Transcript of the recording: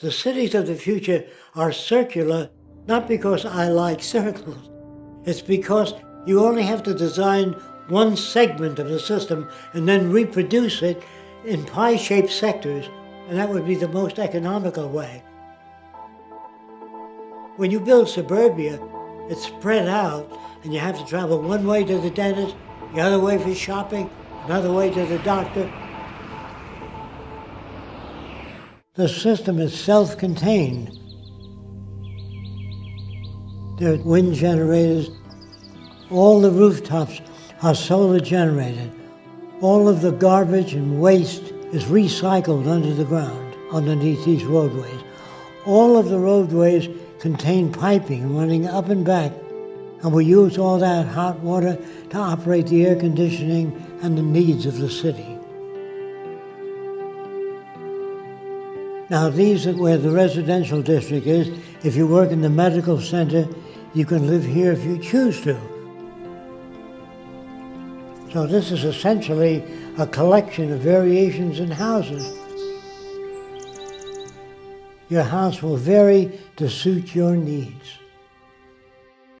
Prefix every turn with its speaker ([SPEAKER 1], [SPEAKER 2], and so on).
[SPEAKER 1] The cities of the future are circular not because I like circles. It's because you only have to design one segment of the system and then reproduce it in pie-shaped sectors, and that would be the most economical way. When you build suburbia, it's spread out, and you have to travel one way to the dentist, the other way for shopping, another way to the doctor. The system is self-contained. There are wind generators. All the rooftops are solar generated. All of the garbage and waste is recycled under the ground, underneath these roadways. All of the roadways contain piping running up and back, and we use all that hot water to operate the air conditioning and the needs of the city. Now these are where the residential district is. If you work in the medical center, you can live here if you choose to. So this is essentially a collection of variations in houses. Your house will vary to suit your needs.